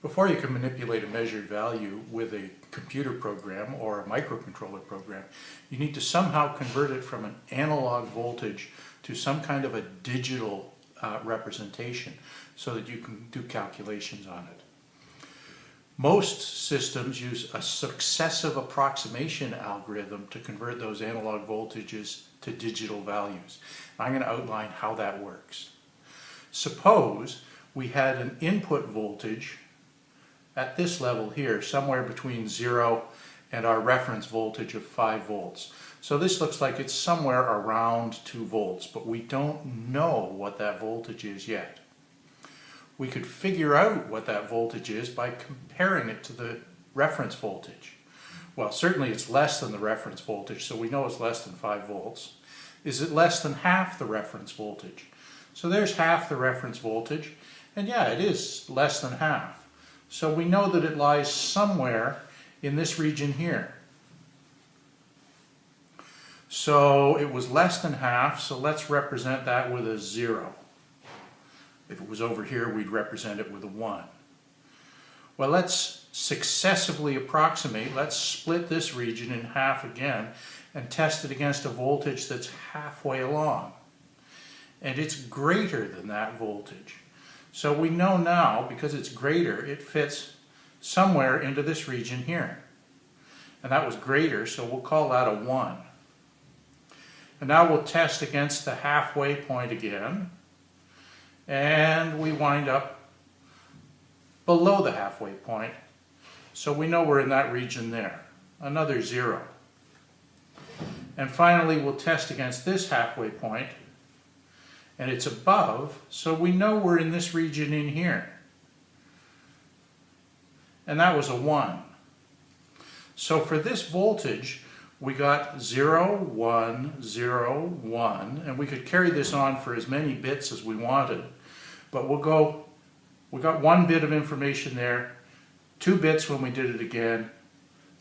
Before you can manipulate a measured value with a computer program or a microcontroller program, you need to somehow convert it from an analog voltage to some kind of a digital uh, representation so that you can do calculations on it. Most systems use a successive approximation algorithm to convert those analog voltages to digital values. I'm going to outline how that works. Suppose we had an input voltage at this level here, somewhere between 0 and our reference voltage of 5 volts. So this looks like it's somewhere around 2 volts, but we don't know what that voltage is yet we could figure out what that voltage is by comparing it to the reference voltage. Well, certainly it's less than the reference voltage, so we know it's less than 5 volts. Is it less than half the reference voltage? So there's half the reference voltage, and yeah, it is less than half. So we know that it lies somewhere in this region here. So it was less than half, so let's represent that with a zero. If it was over here, we'd represent it with a 1. Well, let's successively approximate. Let's split this region in half again and test it against a voltage that's halfway along. And it's greater than that voltage. So we know now, because it's greater, it fits somewhere into this region here. And that was greater, so we'll call that a 1. And now we'll test against the halfway point again and we wind up below the halfway point. So we know we're in that region there. Another zero. And finally, we'll test against this halfway point, and it's above, so we know we're in this region in here. And that was a 1. So for this voltage, we got 0, 1, 0, 1, and we could carry this on for as many bits as we wanted. But we'll go, we got one bit of information there, two bits when we did it again,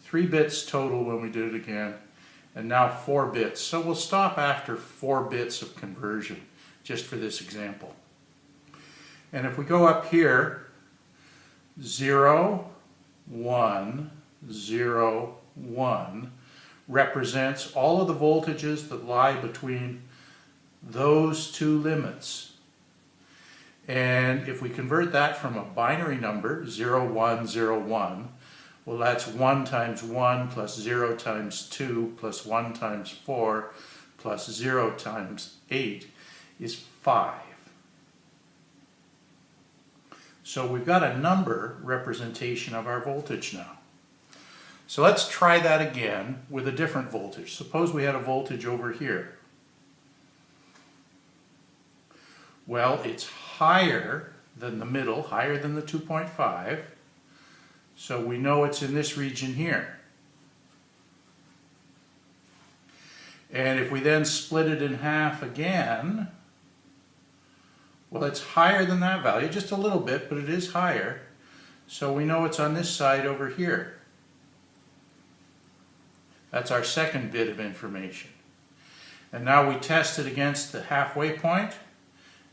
three bits total when we did it again, and now four bits. So we'll stop after four bits of conversion, just for this example. And if we go up here, 0, 1, 0, 1 represents all of the voltages that lie between those two limits. And if we convert that from a binary number, 0, 1, 0, 1, well that's 1 times 1 plus 0 times 2 plus 1 times 4 plus 0 times 8 is 5. So we've got a number representation of our voltage now. So let's try that again with a different voltage. Suppose we had a voltage over here. Well, it's higher than the middle, higher than the 2.5. So we know it's in this region here. And if we then split it in half again, well, it's higher than that value, just a little bit, but it is higher. So we know it's on this side over here. That's our second bit of information. And now we test it against the halfway point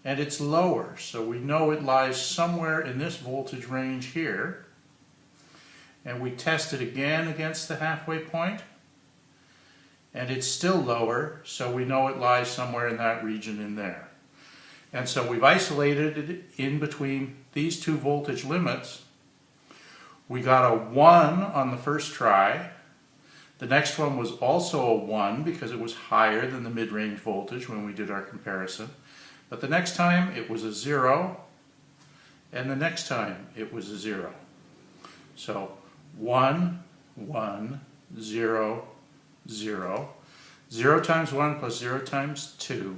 and it's lower. So we know it lies somewhere in this voltage range here. And we test it again against the halfway point, and it's still lower, so we know it lies somewhere in that region in there. And so we've isolated it in between these two voltage limits. We got a 1 on the first try. The next one was also a 1 because it was higher than the mid-range voltage when we did our comparison. But the next time it was a zero, and the next time it was a zero. So one, one, zero, zero. Zero times one plus zero times two,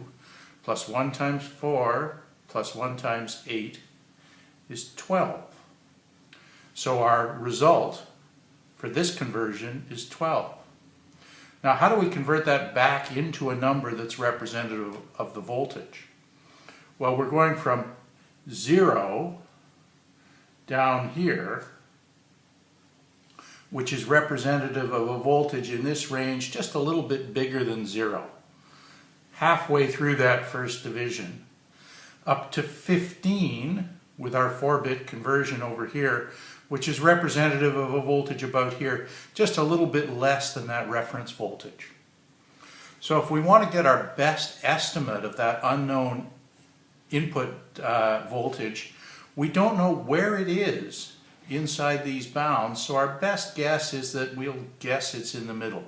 plus one times four, plus one times eight is 12. So our result for this conversion is 12. Now how do we convert that back into a number that's representative of the voltage? Well, we're going from 0 down here, which is representative of a voltage in this range just a little bit bigger than 0. Halfway through that first division, up to 15, with our 4-bit conversion over here, which is representative of a voltage about here, just a little bit less than that reference voltage. So if we want to get our best estimate of that unknown input uh, voltage, we don't know where it is inside these bounds, so our best guess is that we'll guess it's in the middle.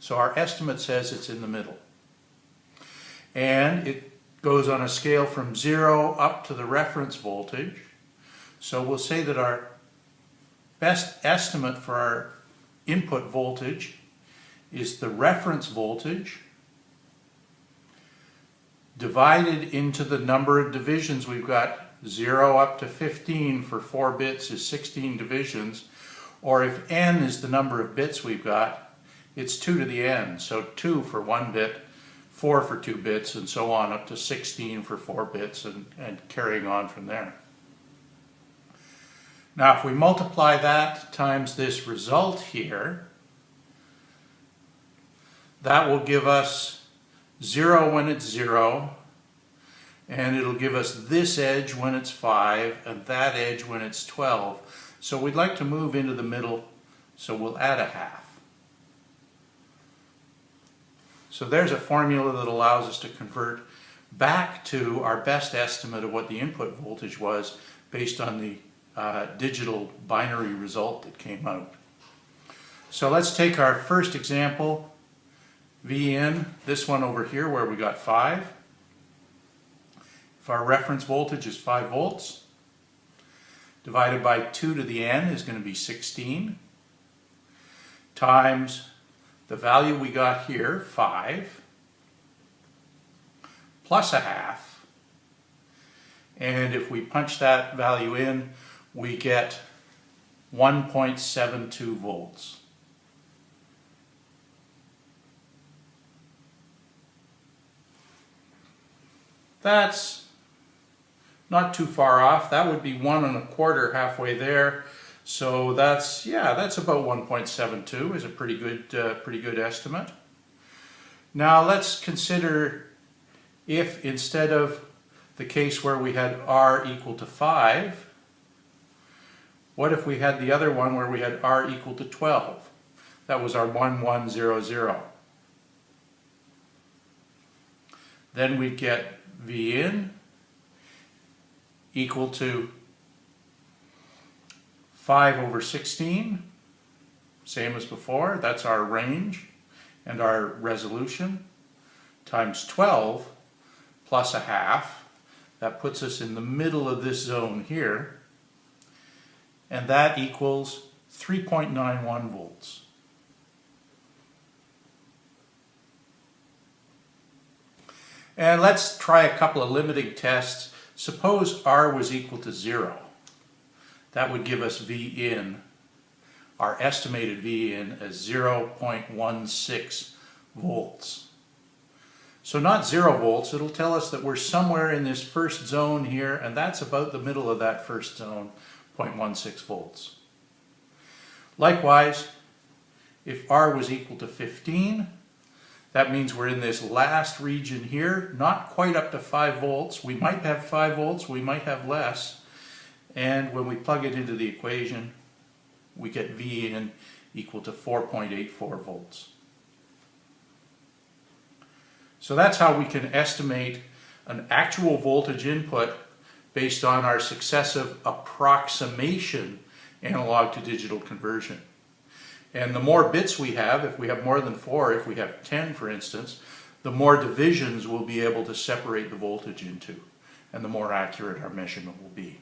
So our estimate says it's in the middle. And it goes on a scale from zero up to the reference voltage. So we'll say that our best estimate for our input voltage is the reference voltage divided into the number of divisions. We've got 0 up to 15 for 4 bits is 16 divisions. Or if n is the number of bits we've got it's 2 to the n. So 2 for 1 bit 4 for 2 bits and so on up to 16 for 4 bits and, and carrying on from there. Now if we multiply that times this result here that will give us 0 when it's 0, and it'll give us this edge when it's 5, and that edge when it's 12. So we'd like to move into the middle, so we'll add a half. So there's a formula that allows us to convert back to our best estimate of what the input voltage was based on the uh, digital binary result that came out. So let's take our first example V in, this one over here where we got 5. If our reference voltage is 5 volts, divided by 2 to the n is going to be 16, times the value we got here, 5, plus a half, and if we punch that value in, we get 1.72 volts. That's not too far off. That would be one and a quarter halfway there. So that's, yeah, that's about 1.72 is a pretty good, uh, pretty good estimate. Now let's consider if instead of the case where we had R equal to 5, what if we had the other one where we had R equal to 12? That was our 1100. Then we'd get V in equal to 5 over 16, same as before, that's our range and our resolution, times 12 plus a half, that puts us in the middle of this zone here, and that equals 3.91 volts. And let's try a couple of limiting tests. Suppose R was equal to zero. That would give us V in, our estimated V in as 0.16 volts. So not zero volts, it'll tell us that we're somewhere in this first zone here, and that's about the middle of that first zone, 0.16 volts. Likewise, if R was equal to 15, that means we're in this last region here, not quite up to 5 volts. We might have 5 volts, we might have less. And when we plug it into the equation, we get V in equal to 4.84 volts. So that's how we can estimate an actual voltage input based on our successive approximation analog to digital conversion. And the more bits we have, if we have more than four, if we have 10 for instance, the more divisions we'll be able to separate the voltage into and the more accurate our measurement will be.